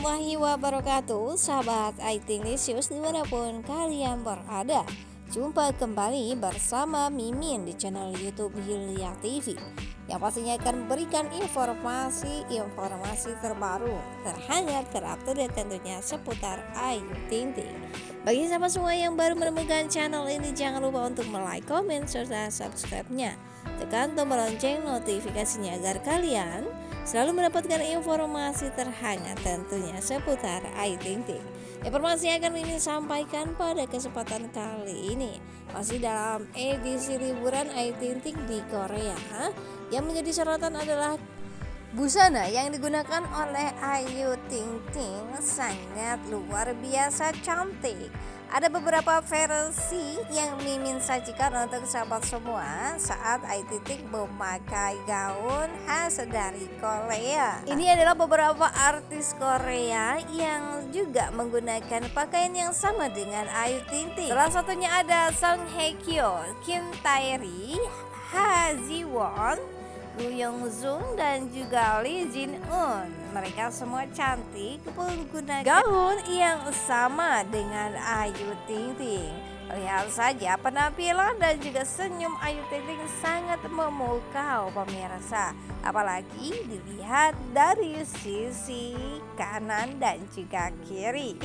Warahmatullahi wabarakatuh. Sahabat IT News di mana pun kalian berada. Jumpa kembali bersama Mimin di channel Youtube Hilya TV Yang pastinya akan memberikan informasi-informasi terbaru Terhangat, terupdate tentunya seputar Ayu Ting Ting Bagi sahabat semua yang baru menemukan channel ini Jangan lupa untuk like, komen, serta subscribe-nya. Tekan tombol lonceng notifikasinya agar kalian selalu mendapatkan informasi terhangat tentunya seputar Ayu Ting Ting. Informasi yang akan ini sampaikan pada kesempatan kali ini masih dalam edisi liburan Ayu Ting Ting di Korea. Yang menjadi sorotan adalah Busana yang digunakan oleh Ayu Ting Ting sangat luar biasa cantik. Ada beberapa versi yang Mimin sajikan untuk sahabat semua saat Ayu Ting memakai gaun khas dari Korea. Ini adalah beberapa artis Korea yang juga menggunakan pakaian yang sama dengan Ayu Ting. Salah satunya ada Song Hye Kyo, Kim Tae Ri, Ha Ji Won, Gu Yong Zung dan juga Lee Jin Un. Mereka semua cantik menggunakan gaun yang sama dengan Ayu Ting Ting. Lihat saja penampilan dan juga senyum Ayu Ting Ting sangat memukau pemirsa. Apalagi dilihat dari sisi kanan dan juga kiri.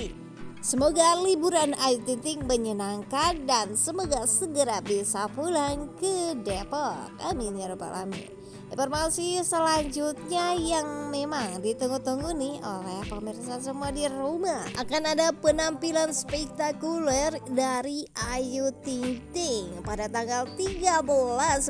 Semoga liburan Ayu Ting Ting menyenangkan dan semoga segera bisa pulang ke Depok. Amin ya rabbal alamin. Informasi selanjutnya yang memang ditunggu-tunggu nih oleh pemirsa semua di rumah. Akan ada penampilan spektakuler dari Ayu Ting Ting pada tanggal 13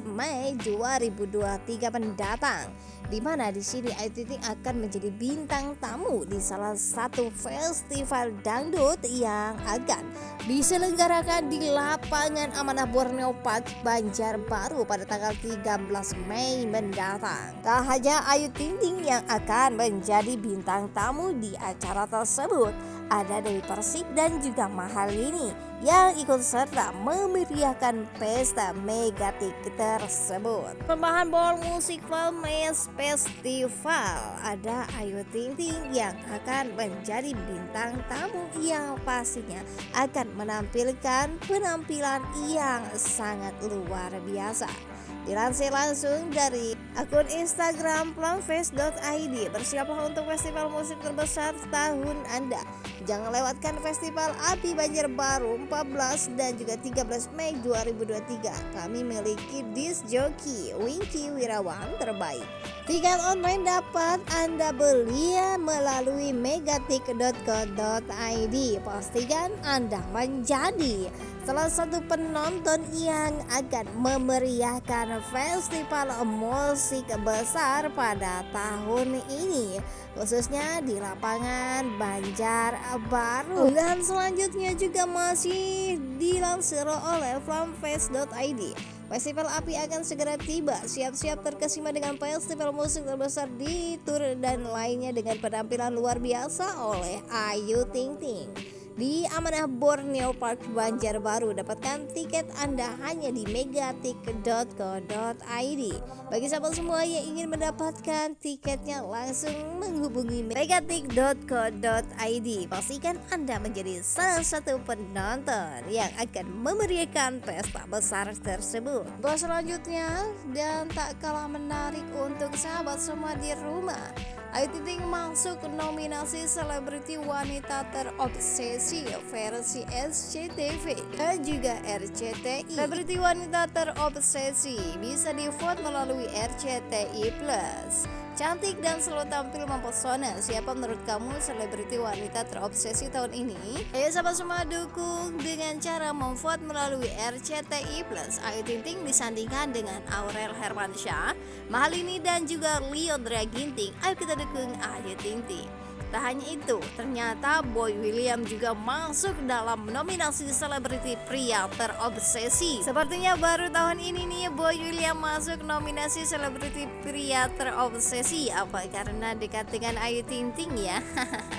Mei 2023 mendatang di mana di sini Ayu Ting Ting akan menjadi bintang tamu di salah satu festival dangdut yang akan diselenggarakan di lapangan Amanah Borneo Park Banjarbaru pada tanggal 13 Mei mendatang. Tak hanya Ayu Ting Ting yang akan menjadi bintang tamu di acara tersebut, ada Dewi Persik dan juga Mahal ini yang ikut serta memeriahkan pesta Megatik tersebut. Persembahan Ball Musik Filmes Festival ada Ayu Ting Ting yang akan menjadi bintang tamu yang pastinya akan menampilkan penampilan yang sangat luar biasa. Dilansir langsung dari akun Instagram plumface.id Bersiaplah untuk festival musik terbesar tahun Anda. Jangan lewatkan festival Api Banjarbaru 14 dan juga 13 Mei 2023 Kami memiliki disc joki Winky Wirawan terbaik. Tiket online dapat Anda beli melalui megatik.co.id Pastikan Anda menjadi salah satu penonton yang akan memeriahkan festival musik besar pada tahun ini khususnya di lapangan Banjar Baru. Dan selanjutnya juga masih dilansir oleh flamfest.id Festival Api akan segera tiba, siap-siap terkesima dengan festival musik terbesar di Tur dan lainnya dengan penampilan luar biasa oleh Ayu Ting Ting di Amanah Borneo Park Banjarbaru. Dapatkan tiket Anda hanya di megatik.co.id. Bagi sahabat semua yang ingin mendapatkan tiketnya langsung menghubungi megatik.co.id. Pastikan Anda menjadi salah satu penonton yang akan memeriahkan pesta besar tersebut. Bahas selanjutnya dan tak kalah menarik untuk sahabat semua di rumah. Ayu Ting masuk nominasi selebriti wanita terobsesi versi SCTV dan juga RCTI. Selebriti wanita terobsesi bisa di-vote melalui RCTI Plus. Cantik dan selalu tampil mempesona. Siapa menurut kamu selebriti wanita terobsesi tahun ini? Ayo sahabat semua dukung dengan cara memvote melalui RCTI Plus. Ayu Ting disandingkan dengan Aurel Hermansyah, Mahalini dan juga Leodra Ginting. Ayo kita dukung Ayu Ting. Tak hanya itu, ternyata Boy William juga masuk dalam nominasi selebriti pria terobsesi. Sepertinya baru tahun ini nih Boy William masuk nominasi selebriti pria terobsesi. Apa karena dekat dengan Ayu Ting Ting ya?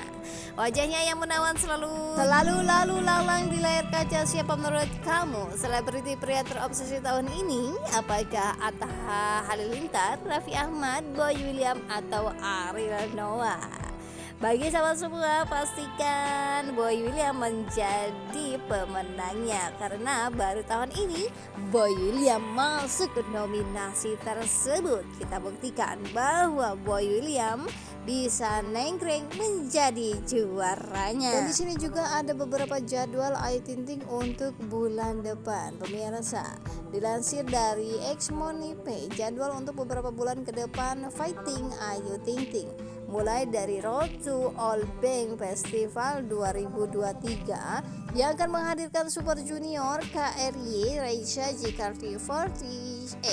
Wajahnya yang menawan selalu selalu lalu lalang di layar kaca siapa menurut kamu selebriti pria terobsesi tahun ini? Apakah Atta Halilintar, Raffi Ahmad, Boy William atau Ariel Noah? Bagi sahabat semua, pastikan Boy William menjadi pemenangnya. Karena baru tahun ini Boy William masuk ke nominasi tersebut. Kita buktikan bahwa Boy William bisa nengkring menjadi juaranya. Dan di sini juga ada beberapa jadwal Ayu Ting untuk bulan depan. Pemirsa, dilansir dari X Money Jadwal untuk beberapa bulan ke depan Fighting Ayu Ting Ting mulai dari Road to All Bank Festival 2023 yang akan menghadirkan Super Junior, KRY, Reisha, JKT48,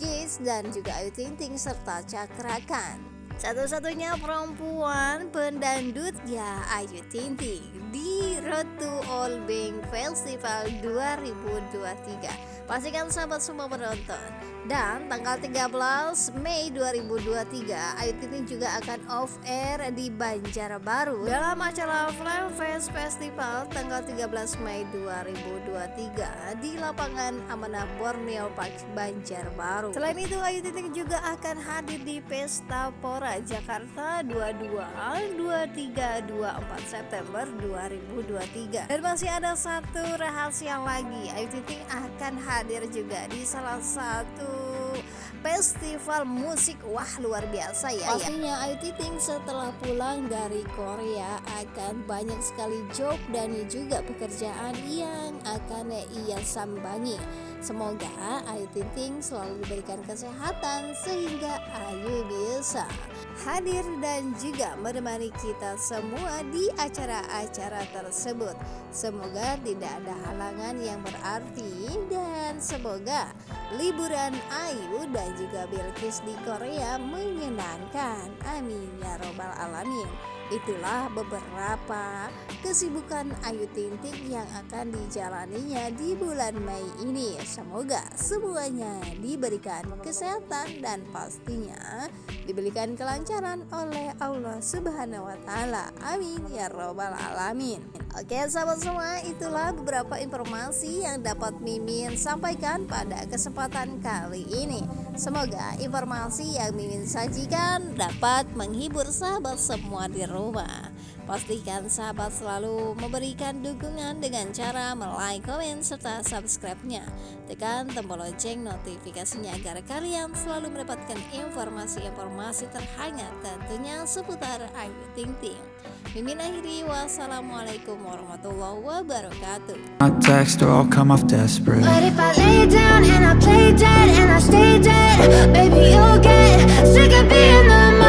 Gates dan juga Ayu Ting Ting serta Cakrakan. Satu-satunya perempuan pendandut ya Ayu Ting Ting di Road to All Bank Festival 2023. Pastikan sahabat semua menonton. Dan tanggal 13 Mei 2023 Ayu Ting Ting juga akan off air di Banjarbaru dalam acara Flame Fest Festival tanggal 13 Mei 2023 di lapangan Amanah Borneo Park Banjarbaru. Selain itu Ayu Ting Ting juga akan hadir di Pesta Pora Jakarta 22 23 24 September 2023. Dan masih ada satu rahasia lagi Ayu Ting Ting akan hadir juga di salah satu festival musik wah luar biasa ya, ya. pastinya Ayu Ting setelah pulang dari Korea akan banyak sekali job dan juga pekerjaan yang akan ia sambangi Semoga Ayu Ting Ting selalu diberikan kesehatan sehingga Ayu bisa hadir dan juga menemani kita semua di acara-acara tersebut. Semoga tidak ada halangan yang berarti dan semoga liburan Ayu dan juga Bilkis di Korea menyenangkan. Amin ya robbal alamin. Itulah beberapa kesibukan Ayu Ting Ting yang akan dijalaninya di bulan Mei ini. Semoga semuanya diberikan kesehatan dan pastinya diberikan kelancaran oleh Allah Subhanahu wa taala. Amin ya robbal alamin. Oke, sahabat semua, itulah beberapa informasi yang dapat Mimin sampaikan pada kesempatan kali ini. Semoga informasi yang Mimin sajikan dapat menghibur sahabat semua di rumah. Pastikan sahabat selalu memberikan dukungan dengan cara like, komen, serta subscribe-nya. Tekan tombol lonceng notifikasinya agar kalian selalu mendapatkan informasi-informasi terhangat tentunya seputar Ayu Ting Ting. Mimin akhiri wassalamualaikum warahmatullahi wabarakatuh. My text or I'll come off desperate. But if I lay down and I play dead and I stay dead, baby you'll get sick of being the